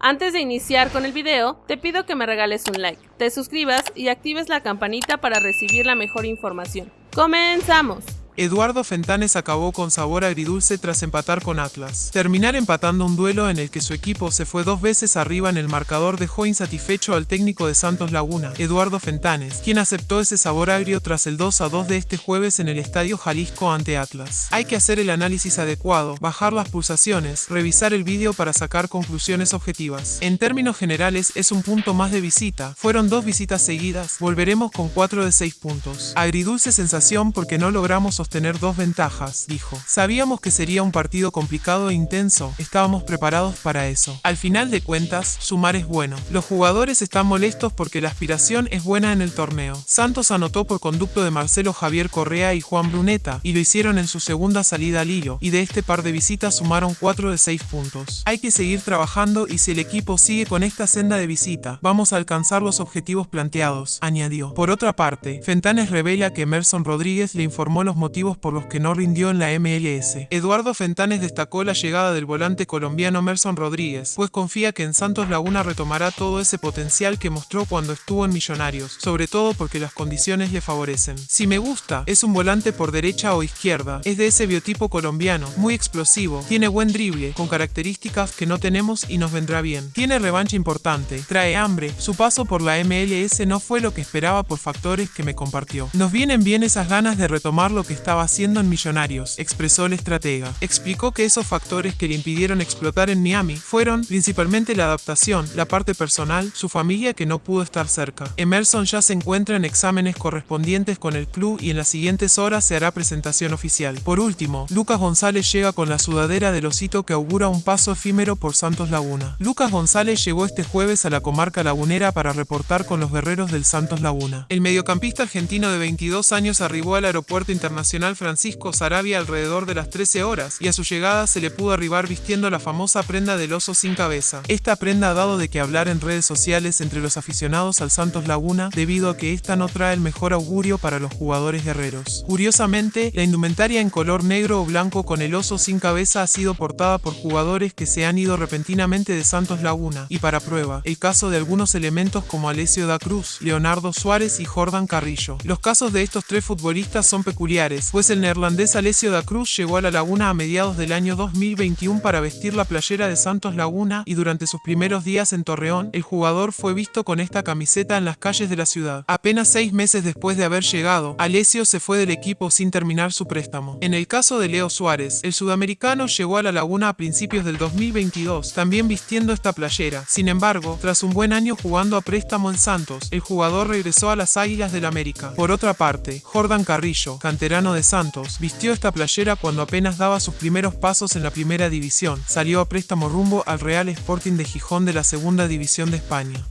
Antes de iniciar con el video, te pido que me regales un like, te suscribas y actives la campanita para recibir la mejor información. ¡Comenzamos! Eduardo Fentanes acabó con sabor agridulce tras empatar con Atlas. Terminar empatando un duelo en el que su equipo se fue dos veces arriba en el marcador dejó insatisfecho al técnico de Santos Laguna, Eduardo Fentanes, quien aceptó ese sabor agrio tras el 2 a 2 de este jueves en el Estadio Jalisco ante Atlas. Hay que hacer el análisis adecuado, bajar las pulsaciones, revisar el vídeo para sacar conclusiones objetivas. En términos generales es un punto más de visita, fueron dos visitas seguidas, volveremos con 4 de 6 puntos. Agridulce sensación porque no logramos tener dos ventajas, dijo. Sabíamos que sería un partido complicado e intenso, estábamos preparados para eso. Al final de cuentas, sumar es bueno. Los jugadores están molestos porque la aspiración es buena en el torneo. Santos anotó por conducto de Marcelo Javier Correa y Juan Bruneta, y lo hicieron en su segunda salida al hilo, y de este par de visitas sumaron 4 de 6 puntos. Hay que seguir trabajando y si el equipo sigue con esta senda de visita, vamos a alcanzar los objetivos planteados, añadió. Por otra parte, Fentanes revela que Emerson Rodríguez le informó los motivos por los que no rindió en la MLS. Eduardo Fentanes destacó la llegada del volante colombiano Merson Rodríguez, pues confía que en Santos Laguna retomará todo ese potencial que mostró cuando estuvo en Millonarios, sobre todo porque las condiciones le favorecen. Si me gusta, es un volante por derecha o izquierda, es de ese biotipo colombiano, muy explosivo, tiene buen drible, con características que no tenemos y nos vendrá bien. Tiene revancha importante, trae hambre, su paso por la MLS no fue lo que esperaba por factores que me compartió. Nos vienen bien esas ganas de retomar lo que está estaba haciendo en Millonarios, expresó el estratega. Explicó que esos factores que le impidieron explotar en Miami fueron principalmente la adaptación, la parte personal, su familia que no pudo estar cerca. Emerson ya se encuentra en exámenes correspondientes con el club y en las siguientes horas se hará presentación oficial. Por último, Lucas González llega con la sudadera del osito que augura un paso efímero por Santos Laguna. Lucas González llegó este jueves a la comarca lagunera para reportar con los guerreros del Santos Laguna. El mediocampista argentino de 22 años arribó al aeropuerto internacional Francisco Sarabia alrededor de las 13 horas y a su llegada se le pudo arribar vistiendo la famosa prenda del oso sin cabeza. Esta prenda ha dado de que hablar en redes sociales entre los aficionados al Santos Laguna debido a que esta no trae el mejor augurio para los jugadores guerreros. Curiosamente, la indumentaria en color negro o blanco con el oso sin cabeza ha sido portada por jugadores que se han ido repentinamente de Santos Laguna y para prueba, el caso de algunos elementos como Alessio da Cruz, Leonardo Suárez y Jordan Carrillo. Los casos de estos tres futbolistas son peculiares, pues el neerlandés Alessio da Cruz llegó a la laguna a mediados del año 2021 para vestir la playera de Santos Laguna y durante sus primeros días en Torreón, el jugador fue visto con esta camiseta en las calles de la ciudad. Apenas seis meses después de haber llegado, Alessio se fue del equipo sin terminar su préstamo. En el caso de Leo Suárez, el sudamericano llegó a la laguna a principios del 2022, también vistiendo esta playera. Sin embargo, tras un buen año jugando a préstamo en Santos, el jugador regresó a las Águilas del América. Por otra parte, Jordan Carrillo, canterano de Santos, vistió esta playera cuando apenas daba sus primeros pasos en la primera división. Salió a préstamo rumbo al Real Sporting de Gijón de la segunda división de España.